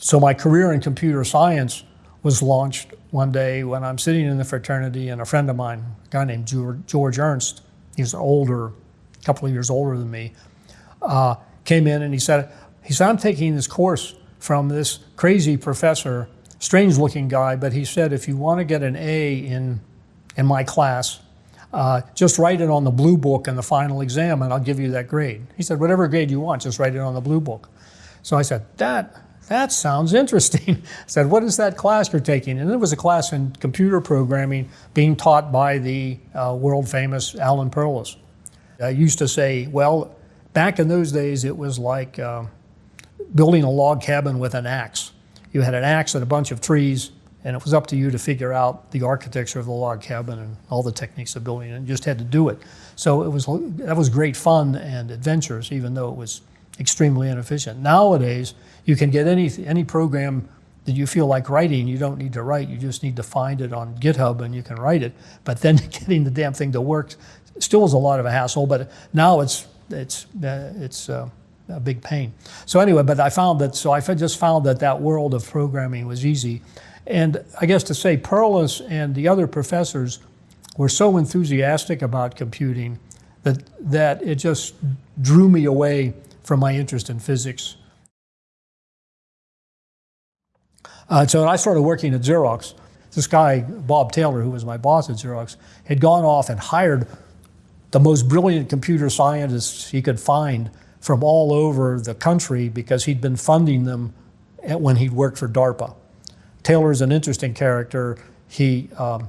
So my career in computer science was launched one day when I'm sitting in the fraternity and a friend of mine, a guy named George Ernst, he's older, a couple of years older than me, uh, came in and he said, he said, I'm taking this course from this crazy professor, strange looking guy, but he said, if you want to get an A in, in my class, uh, just write it on the blue book in the final exam and I'll give you that grade. He said, whatever grade you want, just write it on the blue book. So I said, that, that sounds interesting. I said, what is that class you're taking? And it was a class in computer programming being taught by the uh, world famous Alan Perlis. I used to say, well, back in those days, it was like uh, building a log cabin with an axe. You had an axe and a bunch of trees, and it was up to you to figure out the architecture of the log cabin and all the techniques of building it, and you just had to do it. So it was, that was great fun and adventures, even though it was extremely inefficient. Nowadays, you can get any, any program that you feel like writing, you don't need to write, you just need to find it on GitHub and you can write it. But then getting the damn thing to work still is a lot of a hassle, but now it's, it's, uh, it's uh, a big pain. So anyway, but I found that, so I just found that that world of programming was easy. And I guess to say Perlis and the other professors were so enthusiastic about computing that, that it just drew me away from my interest in physics. Uh, so I started working at Xerox. This guy, Bob Taylor, who was my boss at Xerox, had gone off and hired the most brilliant computer scientists he could find from all over the country because he'd been funding them when he'd worked for DARPA. Taylor's an interesting character. He, um,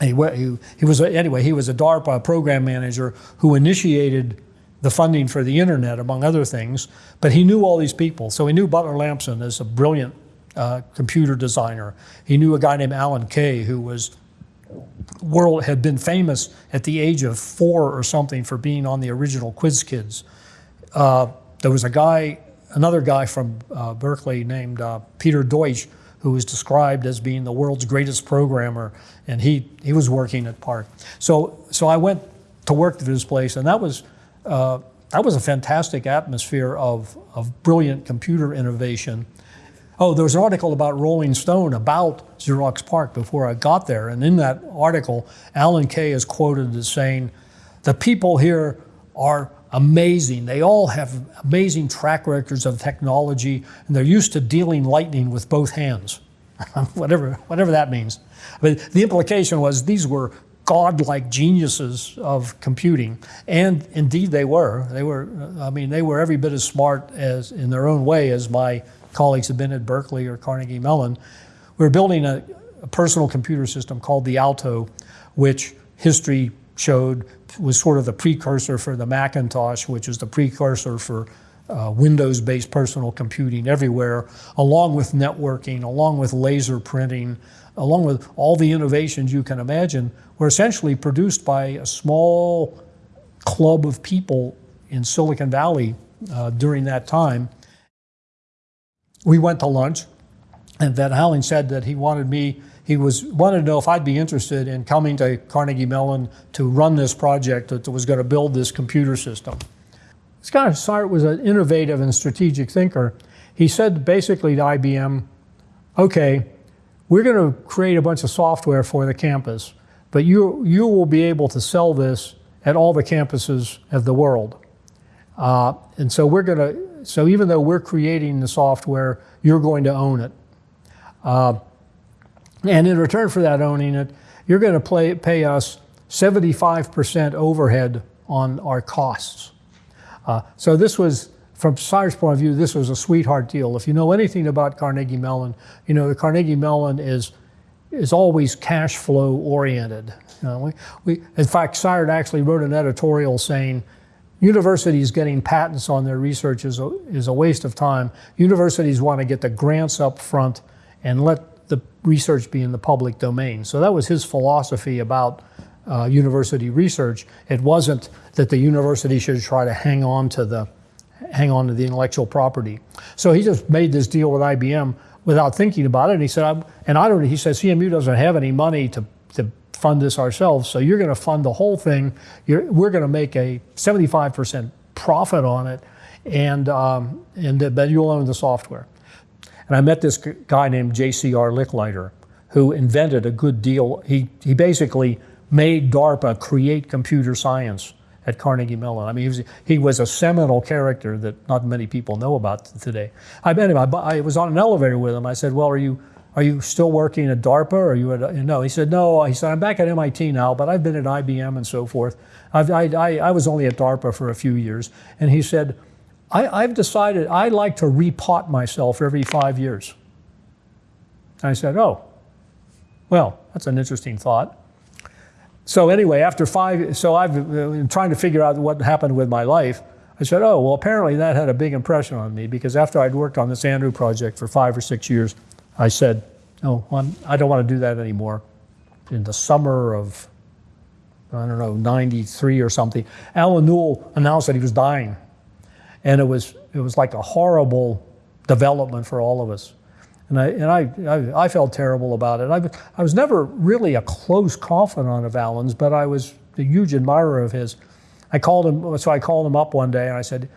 he, he, he was, anyway, he was a DARPA program manager who initiated the funding for the internet, among other things, but he knew all these people. So he knew Butler Lampson as a brilliant uh, computer designer. He knew a guy named Alan Kay who was world had been famous at the age of four or something for being on the original Quiz Kids. Uh, there was a guy, another guy from uh, Berkeley named uh, Peter Deutsch, who was described as being the world's greatest programmer, and he he was working at PARC. So so I went to work at this place, and that was. Uh, that was a fantastic atmosphere of, of brilliant computer innovation. Oh, there was an article about Rolling Stone about Xerox PARC before I got there. And in that article, Alan Kay is quoted as saying, the people here are amazing. They all have amazing track records of technology, and they're used to dealing lightning with both hands, whatever, whatever that means. But the implication was these were godlike geniuses of computing, and indeed they were. They were, I mean, they were every bit as smart as, in their own way, as my colleagues have been at Berkeley or Carnegie Mellon. We are building a, a personal computer system called the Alto, which history showed was sort of the precursor for the Macintosh, which was the precursor for uh, Windows-based personal computing everywhere, along with networking, along with laser printing, along with all the innovations you can imagine, were essentially produced by a small club of people in Silicon Valley uh, during that time we went to lunch, and Van Houweling said that he wanted me, he was wanted to know if I'd be interested in coming to Carnegie Mellon to run this project that was going to build this computer system. Scott Sart was an innovative and strategic thinker. He said basically to IBM, okay, we're going to create a bunch of software for the campus, but you, you will be able to sell this at all the campuses of the world. Uh, and so we're going to so even though we're creating the software, you're going to own it. Uh, and in return for that owning it, you're going to play, pay us 75% overhead on our costs. Uh, so this was, from Sart's point of view, this was a sweetheart deal. If you know anything about Carnegie Mellon, you know the Carnegie Mellon is is always cash flow oriented. You know, we, we, in fact, Sart actually wrote an editorial saying, Universities getting patents on their research is a, is a waste of time. Universities want to get the grants up front and let the research be in the public domain. So that was his philosophy about uh, university research. It wasn't that the university should try to hang on to the hang on to the intellectual property. So he just made this deal with IBM without thinking about it. And he said, and I don't. He says CMU doesn't have any money to to fund this ourselves. So you're going to fund the whole thing. You're, we're going to make a 75% profit on it, and um, and but you'll own the software. And I met this guy named J.C.R. Licklider, who invented a good deal. He, he basically made DARPA create computer science at Carnegie Mellon. I mean, he was, he was a seminal character that not many people know about today. I met him. I, I was on an elevator with him. I said, "Well, are you are you still working at DARPA? Or are you at?" No. He said, "No." He said, "I'm back at MIT now, but I've been at IBM and so forth. I've, I, I, I was only at DARPA for a few years." And he said, I, "I've decided I like to repot myself every five years." I said, "Oh, well, that's an interesting thought." So anyway, after five, so I've been trying to figure out what happened with my life. I said, oh, well, apparently that had a big impression on me because after I'd worked on this Andrew project for five or six years, I said, oh, I'm, I don't want to do that anymore. In the summer of, I don't know, 93 or something, Allen Newell announced that he was dying. And it was, it was like a horrible development for all of us. And I, and I, I, I felt terrible about it. I, I was never really a close confidant of Allen's, but I was a huge admirer of his. I called him, so I called him up one day and I said,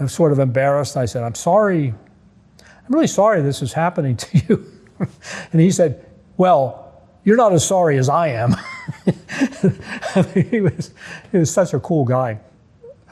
I was sort of embarrassed. I said, I'm sorry, I'm really sorry this is happening to you. and he said, Well, you're not as sorry as I am. he, was, he was such a cool guy.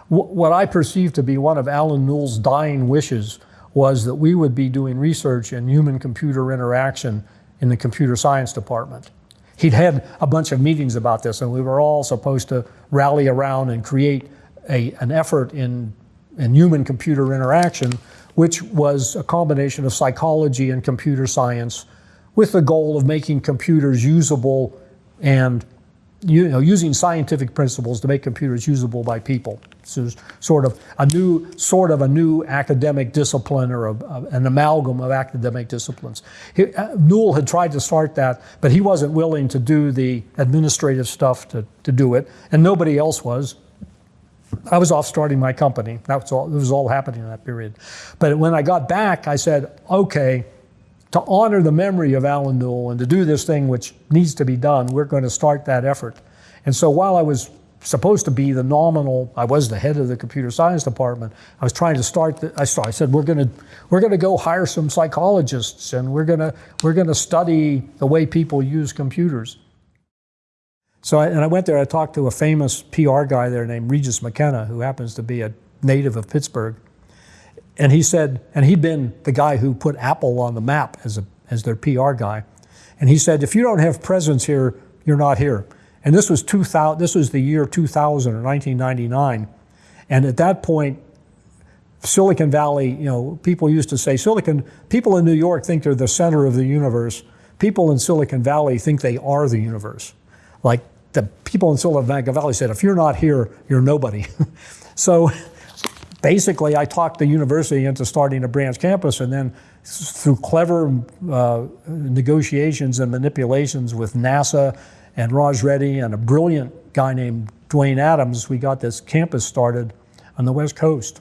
What I perceived to be one of Allen Newell's dying wishes was that we would be doing research in human computer interaction in the computer science department. He'd had a bunch of meetings about this, and we were all supposed to rally around and create a, an effort in, in human computer interaction, which was a combination of psychology and computer science with the goal of making computers usable and you know, using scientific principles to make computers usable by people. So sort of a new, sort of a new academic discipline or a, a, an amalgam of academic disciplines. He, uh, Newell had tried to start that, but he wasn't willing to do the administrative stuff to, to do it, and nobody else was. I was off starting my company. That was all, it was all happening in that period. But when I got back, I said, okay, to honor the memory of Allen Newell and to do this thing which needs to be done, we're going to start that effort. And so while I was supposed to be the nominal, I was the head of the computer science department. I was trying to start. The, I, started, I said we're going to we're going to go hire some psychologists and we're going to we're going to study the way people use computers. So I, and I went there. I talked to a famous PR guy there named Regis McKenna, who happens to be a native of Pittsburgh. And he said, and he'd been the guy who put Apple on the map as, a, as their PR guy. And he said, if you don't have presence here, you're not here. And this was 2000, this was the year 2000 or 1999. And at that point, Silicon Valley, you know, people used to say Silicon, people in New York think they're the center of the universe. People in Silicon Valley think they are the universe. Like the people in Silicon Valley said, if you're not here, you're nobody. so basically, I talked the university into starting a branch campus, and then through clever uh, negotiations and manipulations with NASA and Raj Reddy and a brilliant guy named Duane Adams, we got this campus started on the West Coast.